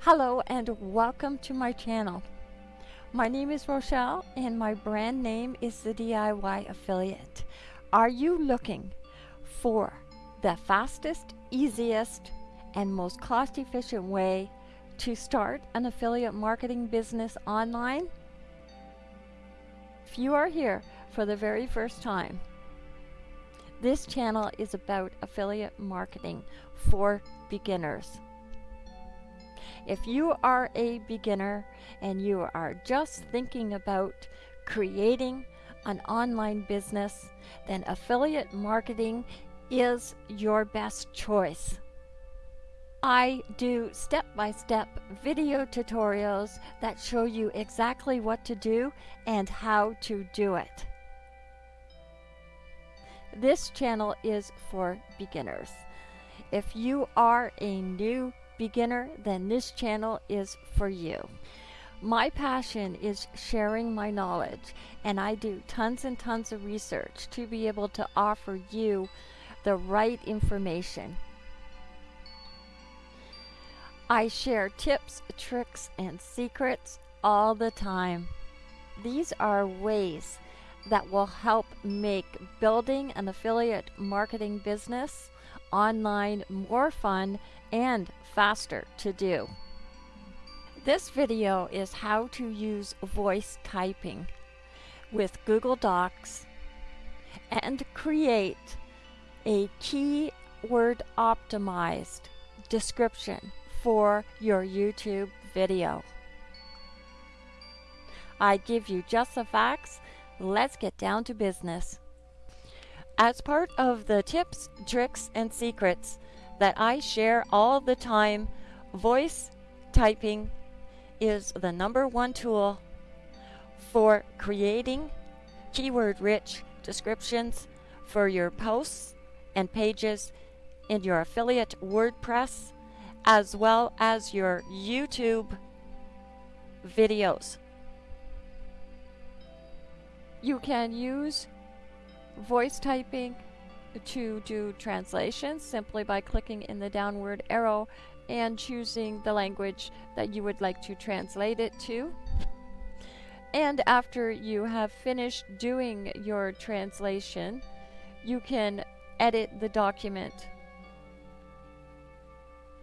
Hello and welcome to my channel. My name is Rochelle and my brand name is the DIY Affiliate. Are you looking for the fastest, easiest, and most cost efficient way to start an affiliate marketing business online? If you are here for the very first time, this channel is about affiliate marketing for beginners. If you are a beginner and you are just thinking about creating an online business, then affiliate marketing is your best choice. I do step-by-step video tutorials that show you exactly what to do and how to do it. This channel is for beginners. If you are a new beginner, then this channel is for you. My passion is sharing my knowledge, and I do tons and tons of research to be able to offer you the right information. I share tips, tricks, and secrets all the time. These are ways that will help make building an affiliate marketing business online more fun and faster to do. This video is how to use voice typing with Google Docs and create a keyword optimized description for your YouTube video. I give you just the facts. Let's get down to business. As part of the tips, tricks, and secrets that I share all the time, voice typing is the number one tool for creating keyword rich descriptions for your posts and pages in your affiliate WordPress as well as your YouTube videos. You can use voice typing to do translations simply by clicking in the downward arrow and choosing the language that you would like to translate it to. And after you have finished doing your translation, you can edit the document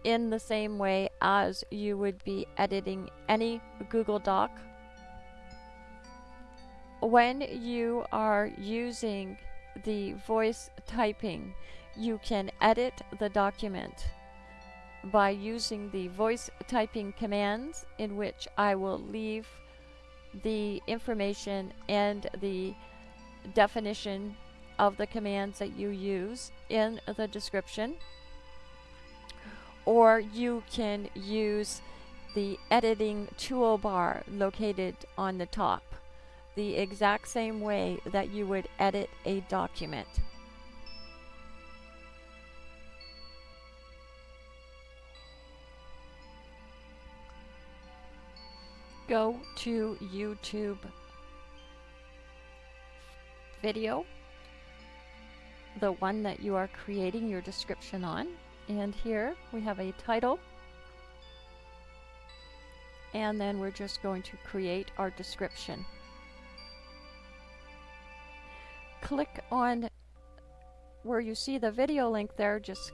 in the same way as you would be editing any Google Doc. When you are using the voice typing, you can edit the document by using the voice typing commands in which I will leave the information and the definition of the commands that you use in the description. Or you can use the editing toolbar located on the top the exact same way that you would edit a document. Go to YouTube video, the one that you are creating your description on. And here we have a title. And then we're just going to create our description. Click on where you see the video link there, just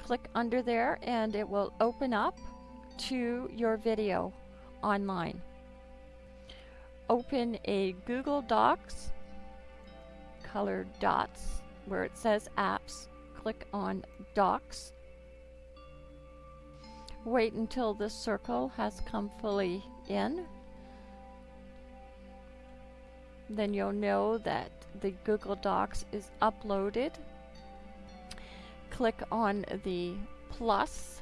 click under there and it will open up to your video online. Open a Google Docs, colored dots, where it says apps. Click on Docs. Wait until this circle has come fully in then you'll know that the Google Docs is uploaded. Click on the plus.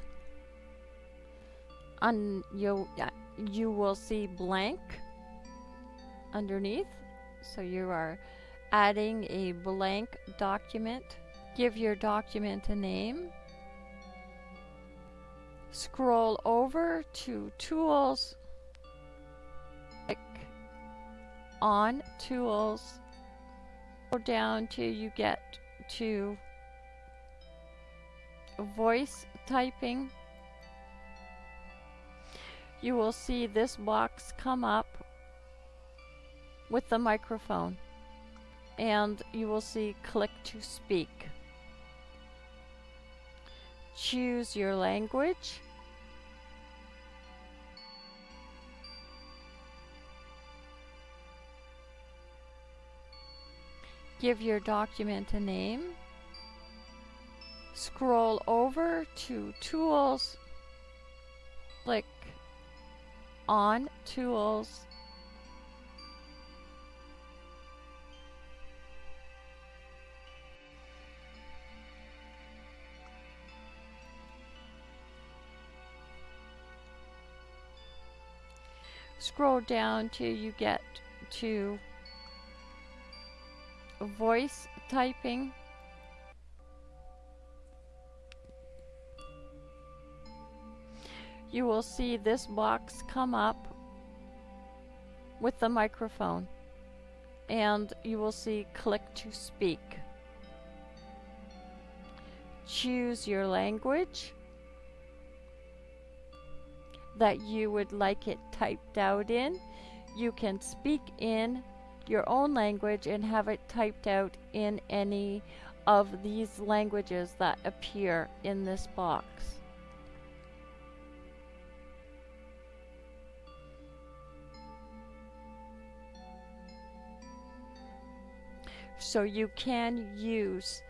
and you you will see blank underneath so you are adding a blank document give your document a name scroll over to tools Click on tools Down till you get to voice typing. You will see this box come up with the microphone and you will see click to speak. Choose your language. Give your document a name. Scroll over to Tools. Click on Tools. Scroll down till you get to voice typing. You will see this box come up with the microphone and you will see click to speak. Choose your language that you would like it typed out in. You can speak in your own language and have it typed out in any of these languages that appear in this box. So you can use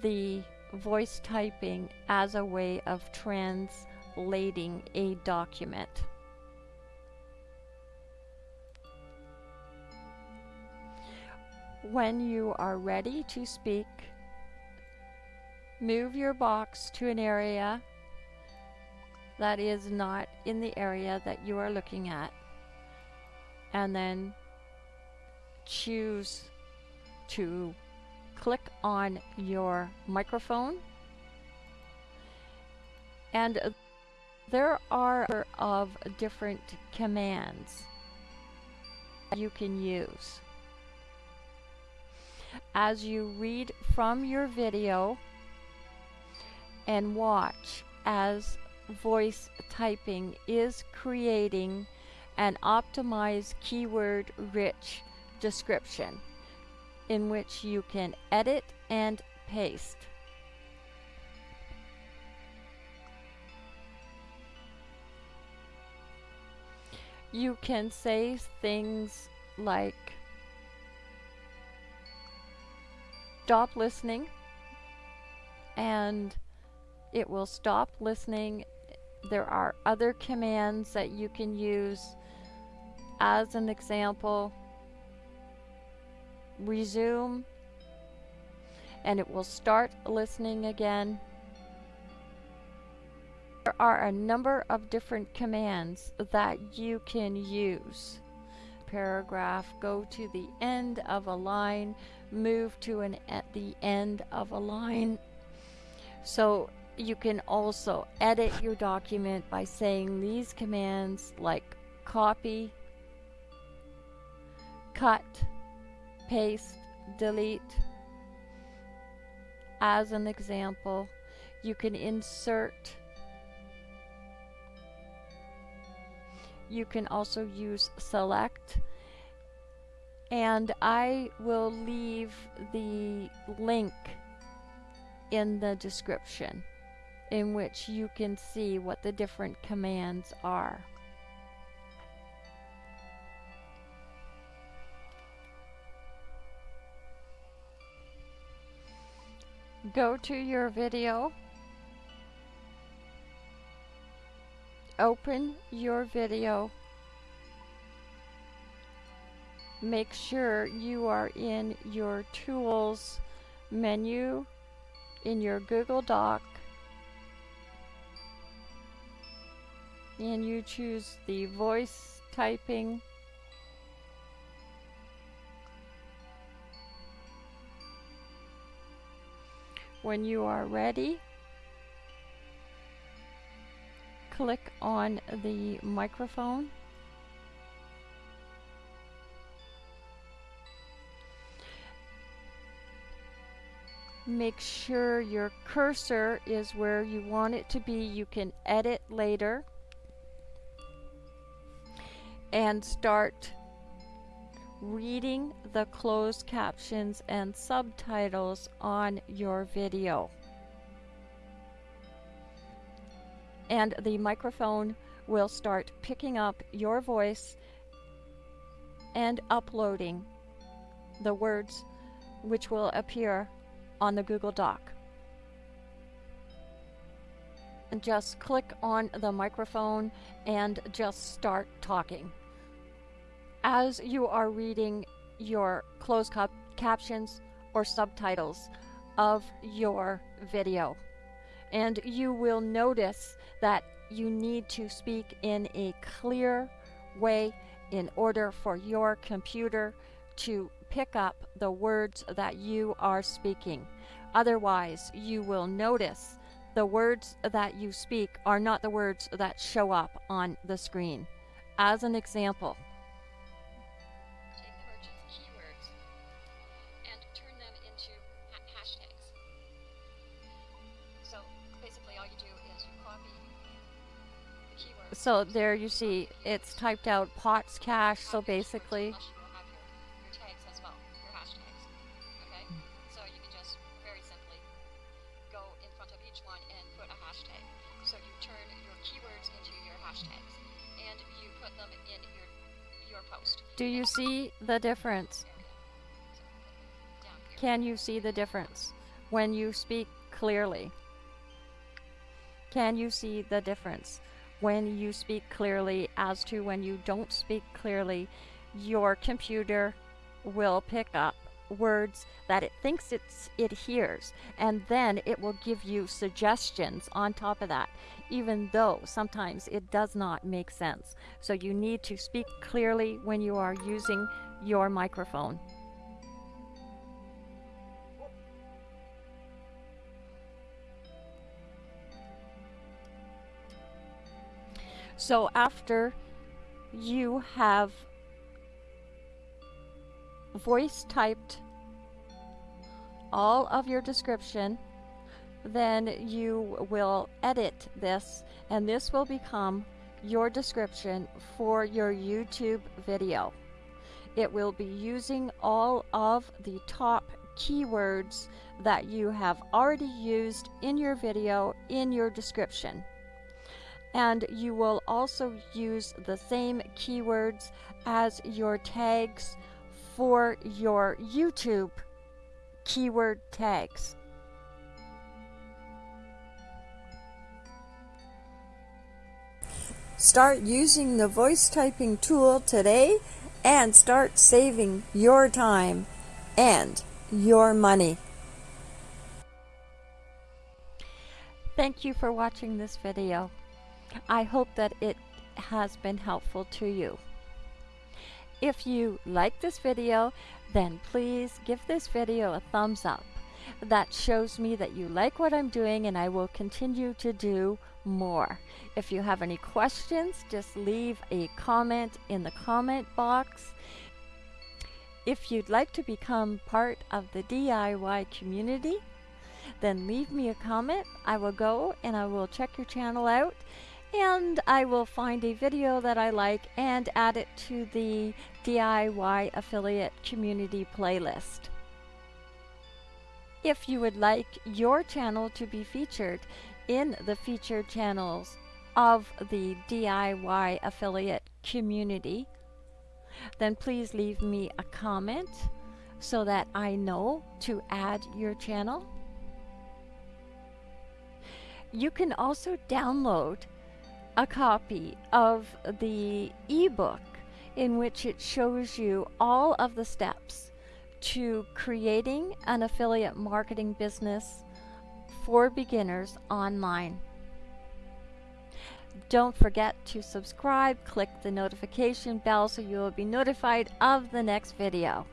the voice typing as a way of translating a document. When you are ready to speak, move your box to an area that is not in the area that you are looking at and then choose to click on your microphone. And there are of different commands you can use as you read from your video and watch as voice typing is creating an optimized keyword rich description in which you can edit and paste. You can say things like stop listening and it will stop listening. There are other commands that you can use as an example resume and it will start listening again. There are a number of different commands that you can use. Paragraph, go to the end of a line, move to an at the end of a line. So you can also edit your document by saying these commands like copy, cut, paste, delete. As an example, you can insert. You can also use select. And I will leave the link in the description in which you can see what the different commands are. go to your video, open your video, make sure you are in your tools menu in your Google Doc. And you choose the voice typing. When you are ready, click on the microphone. make sure your cursor is where you want it to be. You can edit later and start reading the closed captions and subtitles on your video. And the microphone will start picking up your voice and uploading the words which will appear on the Google Doc. And just click on the microphone and just start talking. As you are reading your closed cap captions or subtitles of your video. And you will notice that you need to speak in a clear way in order for your computer to pick up the words that you are speaking. Otherwise, you will notice the words that you speak are not the words that show up on the screen. As an example, into your hashtags and you put them in your your post. do you see the difference? Can you see the difference when you speak clearly? Can you see the difference when you speak clearly as to when you don't speak clearly? Your computer will pick up words that it thinks it's it hears and then it will give you suggestions on top of that even though sometimes it does not make sense so you need to speak clearly when you are using your microphone So after you have voice typed all of your description, then you will edit this and this will become your description for your YouTube video. It will be using all of the top keywords that you have already used in your video in your description and you will also use the same keywords as your tags for your YouTube keyword tags. Start using the voice typing tool today and start saving your time and your money. Thank you for watching this video. I hope that it has been helpful to you. If you like this video, then please give this video a thumbs up. That shows me that you like what I'm doing and I will continue to do more. If you have any questions, just leave a comment in the comment box. If you'd like to become part of the DIY community, then leave me a comment. I will go and I will check your channel out and I will find a video that I like and add it to the DIY affiliate community playlist. If you would like your channel to be featured in the featured channels of the DIY affiliate community, then please leave me a comment so that I know to add your channel. You can also download a copy of the ebook in which it shows you all of the steps to creating an affiliate marketing business for beginners online. Don't forget to subscribe, click the notification bell so you will be notified of the next video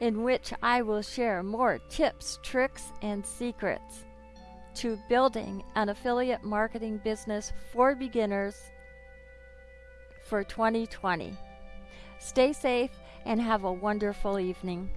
in which I will share more tips, tricks, and secrets to building an affiliate marketing business for beginners for 2020. Stay safe and have a wonderful evening.